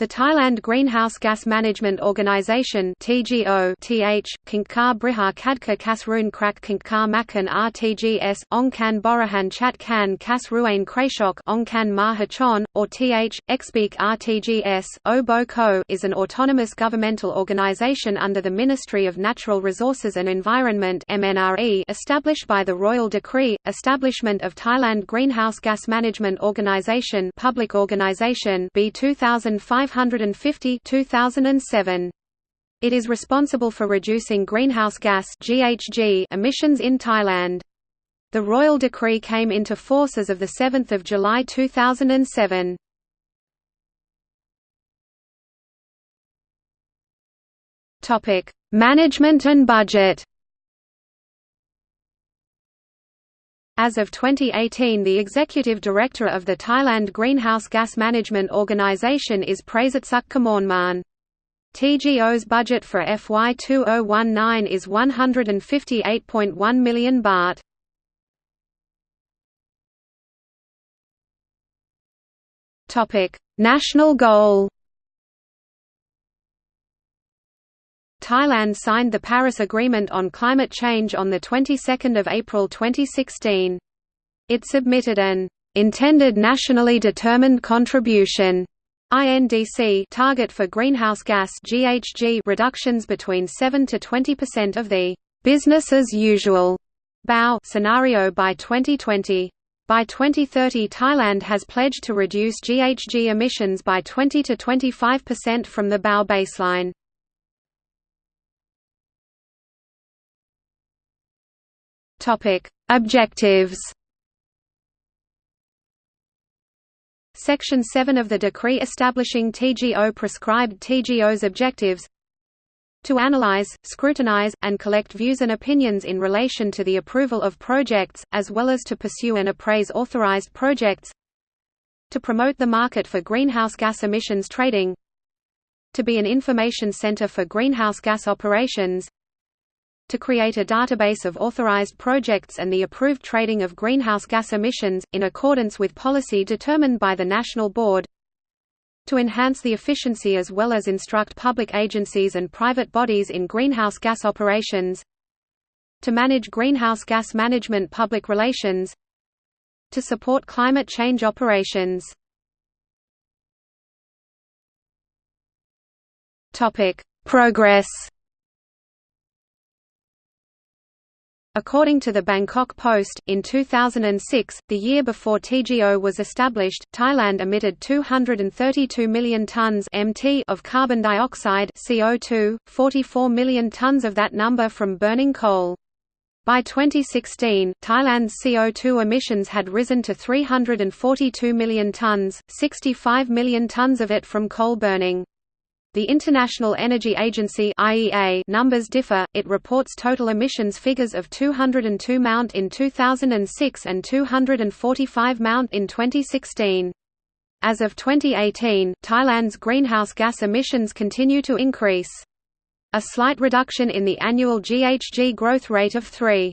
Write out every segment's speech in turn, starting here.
The Thailand Greenhouse Gas Management Organisation (TGO) (TH) Kinkar Briha Kadka Kasrun Krak Kinkar Makan RTGS Ongkan Borahan Chat Kan Kas Ruain Krashok Ongkan Mahachon or TH Expeak RTGS is an autonomous governmental organisation under the Ministry of Natural Resources and Environment (MNRE) established by the Royal Decree Establishment of Thailand Greenhouse Gas Management Organisation Public Organisation B 2005 550 2007. It is responsible for reducing greenhouse gas (GHG) emissions in Thailand. The royal decree came into force as of 7 July 2007. Management and budget As of 2018 the executive director of the Thailand Greenhouse Gas Management Organisation is Prasatsuk Kamonman. TGO's budget for FY 2019 is 158.1 million baht. National goal Thailand signed the Paris Agreement on Climate Change on the 22nd of April 2016. It submitted an intended nationally determined contribution INDC target for greenhouse gas GHG reductions between 7 to 20% of the business as usual BAO scenario by 2020. By 2030 Thailand has pledged to reduce GHG emissions by 20 to 25% from the BAO baseline. Topic: Objectives. Section 7 of the decree establishing TGO prescribed TGO's objectives to analyze, scrutinize, and collect views and opinions in relation to the approval of projects, as well as to pursue and appraise authorized projects to promote the market for greenhouse gas emissions trading to be an information center for greenhouse gas operations to create a database of authorized projects and the approved trading of greenhouse gas emissions, in accordance with policy determined by the National Board. To enhance the efficiency as well as instruct public agencies and private bodies in greenhouse gas operations. To manage greenhouse gas management public relations. To support climate change operations. Progress According to the Bangkok Post, in 2006, the year before TGO was established, Thailand emitted 232 million tons (mt) of carbon dioxide (CO2), 44 million tons of that number from burning coal. By 2016, Thailand's CO2 emissions had risen to 342 million tons, 65 million tons of it from coal burning. The International Energy Agency IEA numbers differ, it reports total emissions figures of 202 Mount in 2006 and 245 Mount in 2016. As of 2018, Thailand's greenhouse gas emissions continue to increase. A slight reduction in the annual GHG growth rate of 3.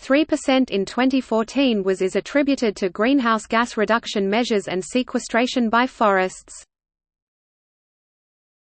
3% in 2014 was is attributed to greenhouse gas reduction measures and sequestration by forests.